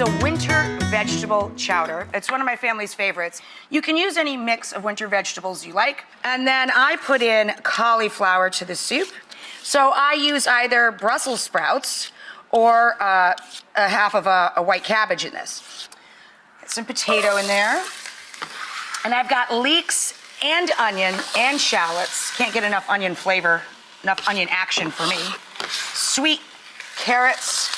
is a winter vegetable chowder. It's one of my family's favorites. You can use any mix of winter vegetables you like. And then I put in cauliflower to the soup. So I use either Brussels sprouts or uh, a half of a, a white cabbage in this. Get some potato in there. And I've got leeks and onion and shallots. Can't get enough onion flavor, enough onion action for me. Sweet carrots,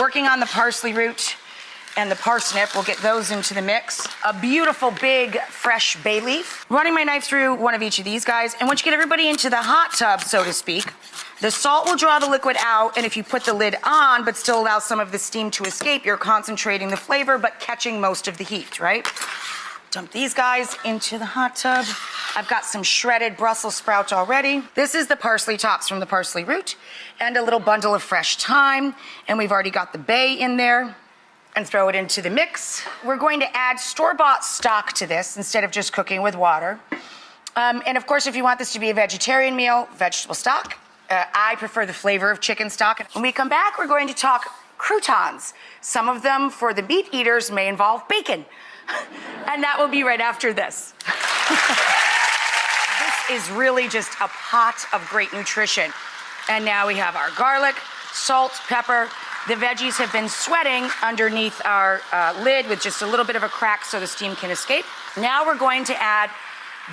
working on the parsley root and the parsnip. We'll get those into the mix. A beautiful big fresh bay leaf. Running my knife through one of each of these guys. And once you get everybody into the hot tub, so to speak, the salt will draw the liquid out. And if you put the lid on, but still allow some of the steam to escape, you're concentrating the flavor, but catching most of the heat, right? Dump these guys into the hot tub. I've got some shredded Brussels sprouts already. This is the parsley tops from the parsley root and a little bundle of fresh thyme. And we've already got the bay in there and throw it into the mix. We're going to add store-bought stock to this instead of just cooking with water. Um, and of course, if you want this to be a vegetarian meal, vegetable stock. Uh, I prefer the flavor of chicken stock. When we come back, we're going to talk croutons. Some of them, for the meat eaters, may involve bacon. and that will be right after this. this is really just a pot of great nutrition. And now we have our garlic, salt, pepper. The veggies have been sweating underneath our uh, lid with just a little bit of a crack so the steam can escape. Now we're going to add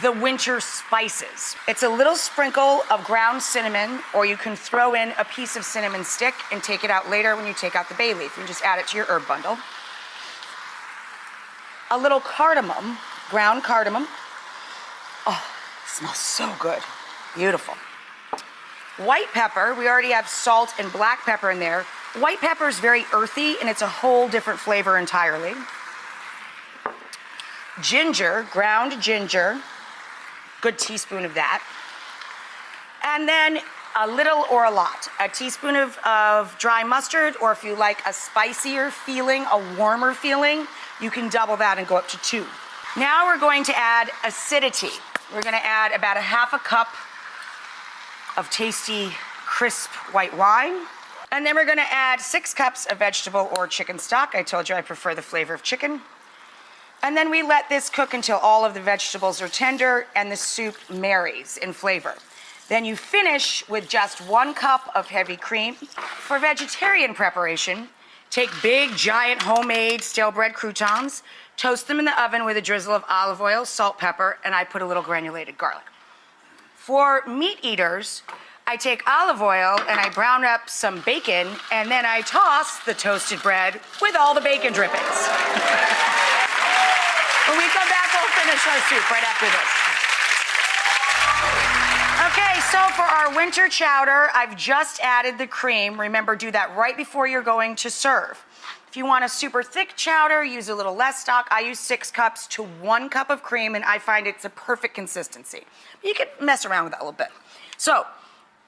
the winter spices. It's a little sprinkle of ground cinnamon, or you can throw in a piece of cinnamon stick and take it out later when you take out the bay leaf. You just add it to your herb bundle a little cardamom, ground cardamom. Oh, smells so good. Beautiful. White pepper, we already have salt and black pepper in there. White pepper is very earthy and it's a whole different flavor entirely. Ginger, ground ginger, good teaspoon of that. And then a little or a lot. A teaspoon of, of dry mustard, or if you like a spicier feeling, a warmer feeling, you can double that and go up to two. Now we're going to add acidity. We're gonna add about a half a cup of tasty, crisp white wine. And then we're gonna add six cups of vegetable or chicken stock. I told you I prefer the flavor of chicken. And then we let this cook until all of the vegetables are tender and the soup marries in flavor. Then you finish with just one cup of heavy cream. For vegetarian preparation, take big, giant, homemade stale bread croutons, toast them in the oven with a drizzle of olive oil, salt, pepper, and I put a little granulated garlic. For meat eaters, I take olive oil and I brown up some bacon, and then I toss the toasted bread with all the bacon drippings. when we come back, we'll finish our soup right after this. Okay, so for our winter chowder, I've just added the cream. Remember, do that right before you're going to serve. If you want a super thick chowder, use a little less stock. I use six cups to one cup of cream, and I find it's a perfect consistency. You can mess around with that a little bit. So,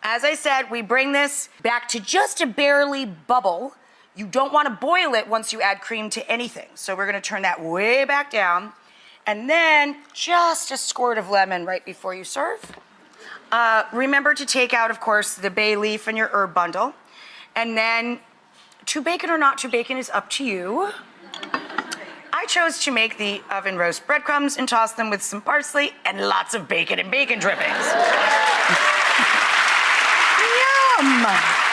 as I said, we bring this back to just a barely bubble. You don't want to boil it once you add cream to anything. So we're going to turn that way back down. And then just a squirt of lemon right before you serve. Uh, remember to take out, of course, the bay leaf and your herb bundle. And then to bacon or not to bacon is up to you. I chose to make the oven roast breadcrumbs and toss them with some parsley and lots of bacon and bacon drippings. Yum!